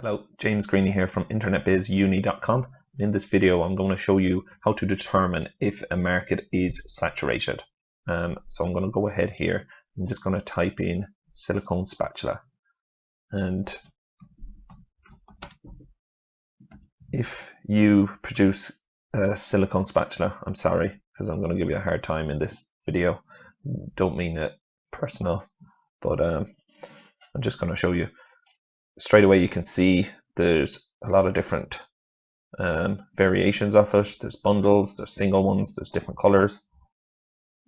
Hello, James Greeny here from internetbizuni.com. In this video, I'm going to show you how to determine if a market is saturated. Um, so I'm going to go ahead here. I'm just going to type in silicone spatula. And if you produce a silicone spatula, I'm sorry, because I'm going to give you a hard time in this video. Don't mean it personal, but um, I'm just going to show you straight away you can see there's a lot of different um, variations of it. There's bundles, there's single ones, there's different colors.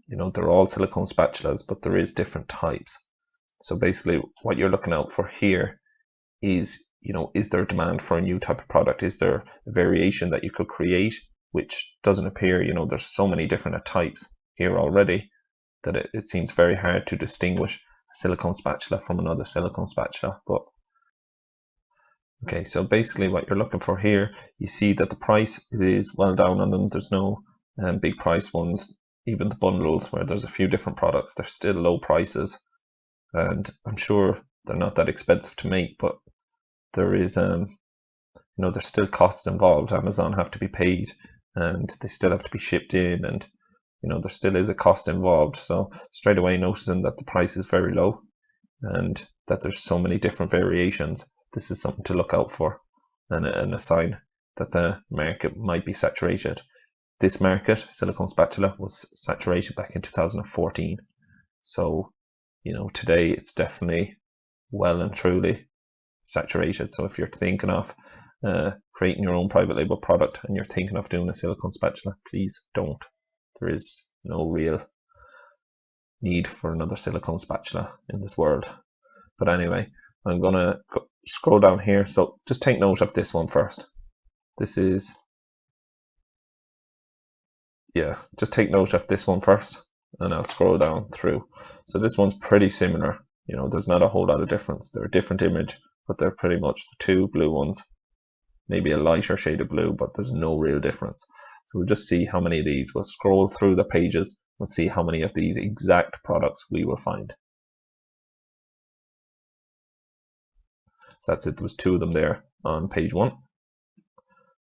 You know, they're all silicone spatulas, but there is different types. So basically what you're looking out for here is, you know, is there demand for a new type of product? Is there a variation that you could create which doesn't appear, you know, there's so many different types here already that it, it seems very hard to distinguish a silicone spatula from another silicone spatula. But Okay, so basically what you're looking for here, you see that the price is well down on them. There's no um, big price ones, even the bundles where there's a few different products, they're still low prices. And I'm sure they're not that expensive to make, but there is, um, you know, there's still costs involved. Amazon have to be paid and they still have to be shipped in and, you know, there still is a cost involved. So straight away noticing that the price is very low and that there's so many different variations this is something to look out for and a, and a sign that the market might be saturated. This market, silicone spatula, was saturated back in 2014. So, you know, today it's definitely well and truly saturated. So if you're thinking of uh, creating your own private label product and you're thinking of doing a silicone spatula, please don't. There is no real need for another silicone spatula in this world. But anyway, I'm gonna scroll down here. So just take note of this one first. This is, yeah, just take note of this one first and I'll scroll down through. So this one's pretty similar. You know, there's not a whole lot of difference. They're a different image, but they're pretty much the two blue ones. Maybe a lighter shade of blue, but there's no real difference. So we'll just see how many of these. We'll scroll through the pages and see how many of these exact products we will find. That's it. There was two of them there on page one.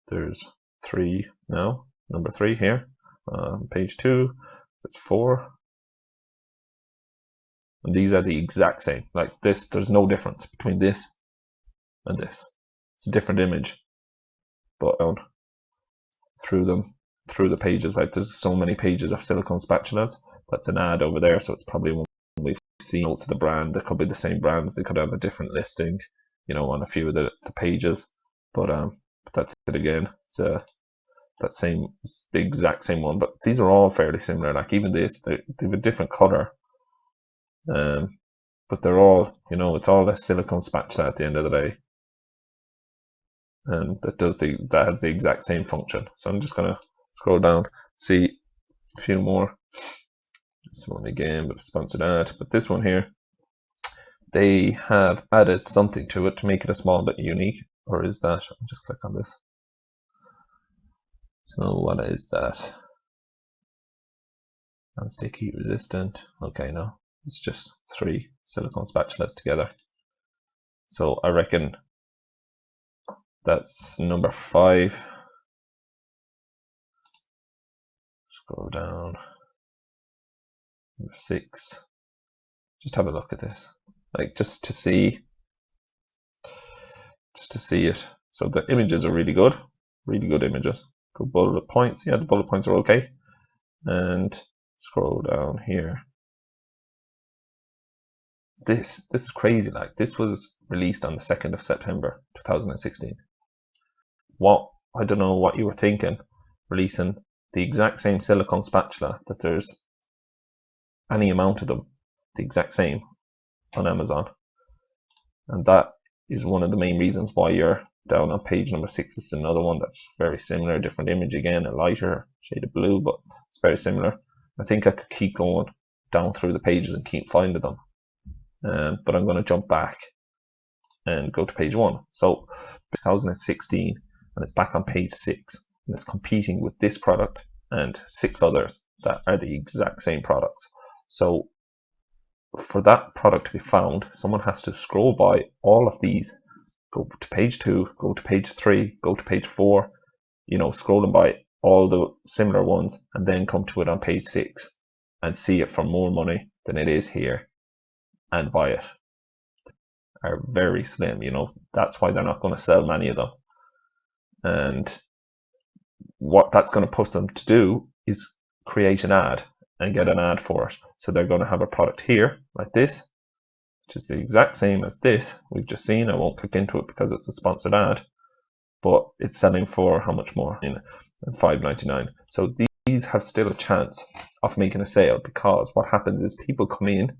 There's three now. Number three here. Um, page two. That's four. And these are the exact same. Like this, there's no difference between this and this. It's a different image. But um, through them, through the pages, like there's so many pages of silicone spatulas. That's an ad over there, so it's probably one we've seen notes of the brand. They could be the same brands. They could have a different listing you know, on a few of the, the pages. But um, that's it again. It's uh, that same, it's the exact same one. But these are all fairly similar. Like even this, they, they have a different color. Um, but they're all, you know, it's all a silicone spatula at the end of the day. And that does the that has the exact same function. So I'm just gonna scroll down, see a few more. This one again, but sponsored ad. But this one here, they have added something to it to make it a small bit unique or is that I'll just click on this. So what is that? Non-stick heat resistant. Okay no it's just three silicone spatulas together. So I reckon that's number five. Scroll down. Number six. Just have a look at this like just to see just to see it. So the images are really good really good images. Good bullet points. Yeah the bullet points are okay. And scroll down here. This this is crazy like this was released on the 2nd of September 2016 what I don't know what you were thinking releasing the exact same silicone spatula that there's any amount of them the exact same on Amazon. And that is one of the main reasons why you're down on page number six. It's another one that's very similar, different image again, a lighter shade of blue, but it's very similar. I think I could keep going down through the pages and keep finding them. Um, but I'm going to jump back and go to page one. So 2016, and it's back on page six, and it's competing with this product and six others that are the exact same products. So for that product to be found, someone has to scroll by all of these, go to page two, go to page three, go to page four, you know, scrolling by all the similar ones and then come to it on page six and see it for more money than it is here and buy it. Are very slim, you know, that's why they're not going to sell many of them. And what that's going to push them to do is create an ad and get an ad for it. So they're going to have a product here like this, which is the exact same as this we've just seen. I won't click into it because it's a sponsored ad, but it's selling for how much more? In 5.99. So these have still a chance of making a sale because what happens is people come in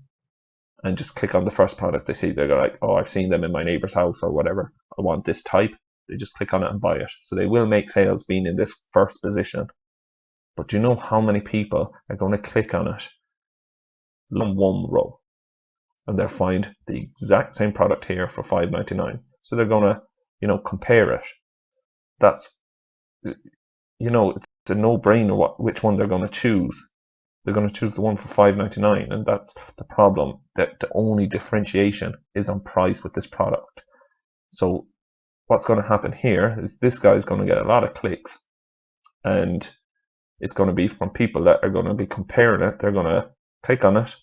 and just click on the first product they see. They're like, oh, I've seen them in my neighbor's house or whatever. I want this type. They just click on it and buy it. So they will make sales being in this first position. But do you know how many people are going to click on it on one row? And they'll find the exact same product here for five ninety nine. So they're going to, you know, compare it. That's, you know, it's a no-brainer what which one they're going to choose they're going to choose the one for 5.99 and that's the problem that the only differentiation is on price with this product so what's going to happen here is this guy is going to get a lot of clicks and it's going to be from people that are going to be comparing it they're going to click on it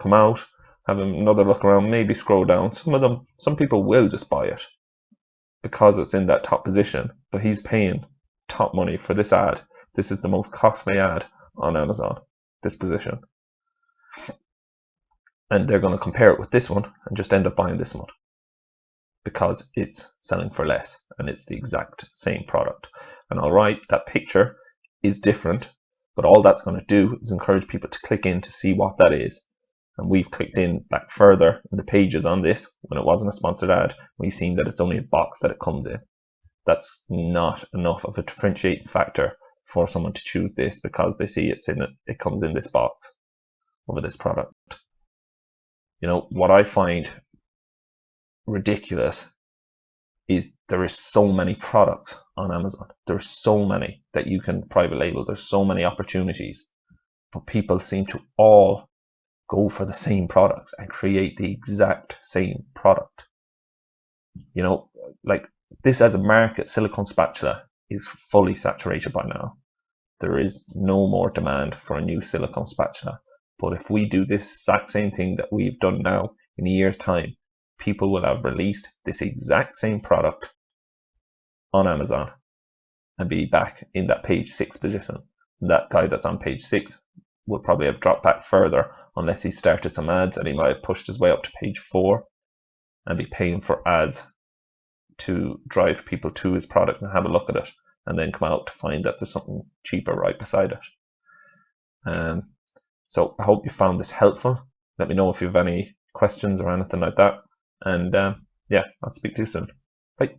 come out have another look around maybe scroll down some of them some people will just buy it because it's in that top position but he's paying top money for this ad this is the most costly ad on Amazon, this position. And they're going to compare it with this one and just end up buying this one because it's selling for less and it's the exact same product. And all right, that picture is different, but all that's going to do is encourage people to click in to see what that is. And we've clicked in back further in the pages on this when it wasn't a sponsored ad. We've seen that it's only a box that it comes in. That's not enough of a differentiating factor for someone to choose this because they see it's in it, it comes in this box over this product. You know, what I find ridiculous is there is so many products on Amazon. There's so many that you can private label. There's so many opportunities, but people seem to all go for the same products and create the exact same product. You know, like this as a market, silicone spatula is fully saturated by now. There is no more demand for a new silicone spatula. But if we do this exact same thing that we've done now in a year's time, people will have released this exact same product on Amazon and be back in that page six position. That guy that's on page six will probably have dropped back further unless he started some ads and he might have pushed his way up to page four and be paying for ads to drive people to his product and have a look at it and then come out to find that there's something cheaper right beside it. Um, so I hope you found this helpful. Let me know if you have any questions or anything like that. And um, yeah, I'll speak to you soon. Bye.